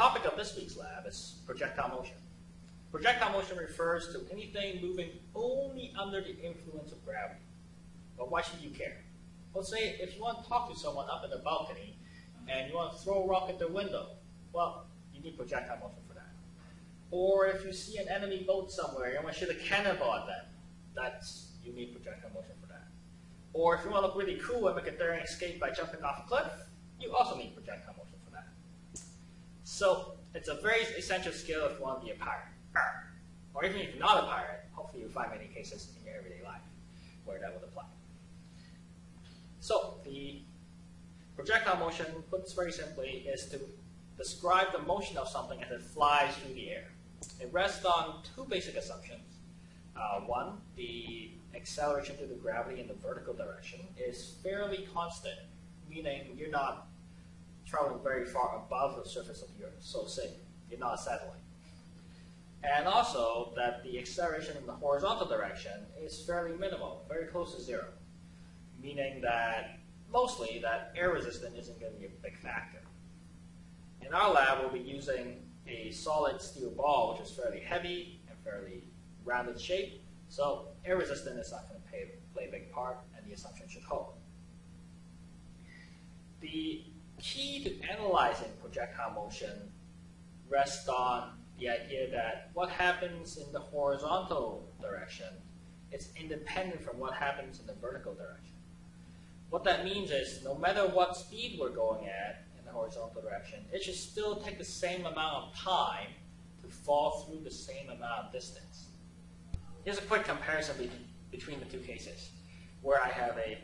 topic of this week's lab is projectile motion. Projectile motion refers to anything moving only under the influence of gravity. But why should you care? Let's say if you want to talk to someone up in the balcony and you want to throw a rock at their window, well, you need projectile motion for that. Or if you see an enemy boat somewhere, and you want to shoot a cannonball at them, that's, you need projectile motion for that. Or if you want to look really cool and make a daring escape by jumping off a cliff, you also need projectile motion. So it's a very essential skill if you want to be a pirate. Or even if you're not a pirate, hopefully you'll find many cases in your everyday life where that would apply. So the projectile motion, put very simply, is to describe the motion of something as it flies through the air. It rests on two basic assumptions. Uh, one, the acceleration due to gravity in the vertical direction is fairly constant, meaning you're not traveling very far above the surface of the Earth. So say you're not a satellite. And also that the acceleration in the horizontal direction is fairly minimal, very close to zero, meaning that mostly that air resistance isn't going to be a big factor. In our lab, we'll be using a solid steel ball, which is fairly heavy and fairly rounded shape, so air resistance is not going to play, play a big part, and the assumption should hold. The key to analyzing projectile motion rests on the idea that what happens in the horizontal direction is independent from what happens in the vertical direction. What that means is no matter what speed we're going at in the horizontal direction, it should still take the same amount of time to fall through the same amount of distance. Here's a quick comparison be between the two cases, where I have a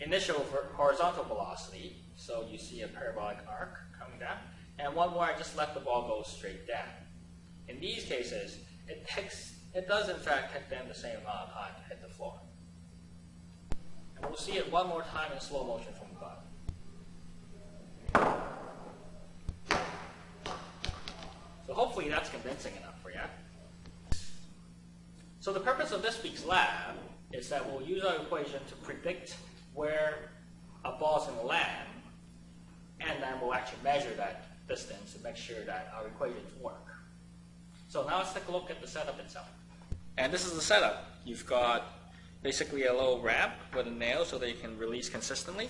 initial horizontal velocity, so you see a parabolic arc coming down, and one where I just let the ball go straight down. In these cases, it takes, it does in fact take them the same amount of time to hit the floor. And we'll see it one more time in slow motion from above. So hopefully that's convincing enough for you. So the purpose of this week's lab is that we'll use our equation to predict where a ball is going to land, and then we'll actually measure that distance to make sure that our equations work. So now let's take a look at the setup itself. And this is the setup. You've got basically a little ramp with a nail so that you can release consistently.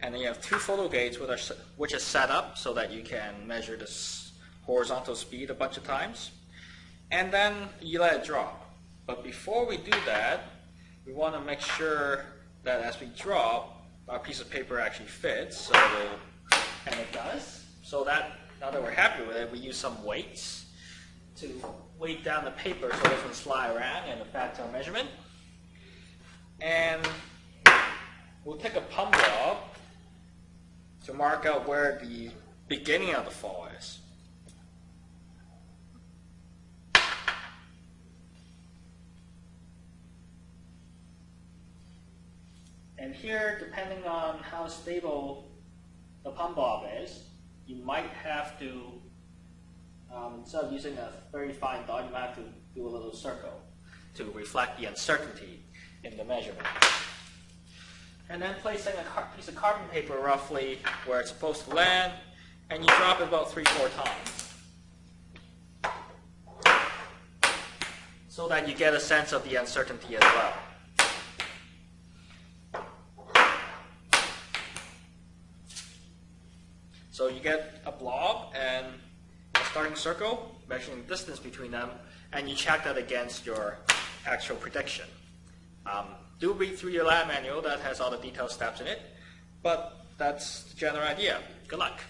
And then you have two photo gates which are set up so that you can measure this horizontal speed a bunch of times. And then you let it drop. But before we do that, we want to make sure that as we drop, our piece of paper actually fits. So, and it does. So that now that we're happy with it, we use some weights to weight down the paper so it doesn't slide around and affect our measurement. And we'll take a plumb to mark out where the beginning of the fall is. And here, depending on how stable the plumb bob is, you might have to um, instead of using a very fine dot, you might have to do a little circle to reflect the uncertainty in the measurement. And then placing a piece of carbon paper roughly where it's supposed to land, and you drop it about three, four times. So that you get a sense of the uncertainty as well. So you get a blob and a starting circle, measuring the distance between them, and you check that against your actual prediction. Um, do read through your lab manual, that has all the detailed steps in it, but that's the general idea. Good luck.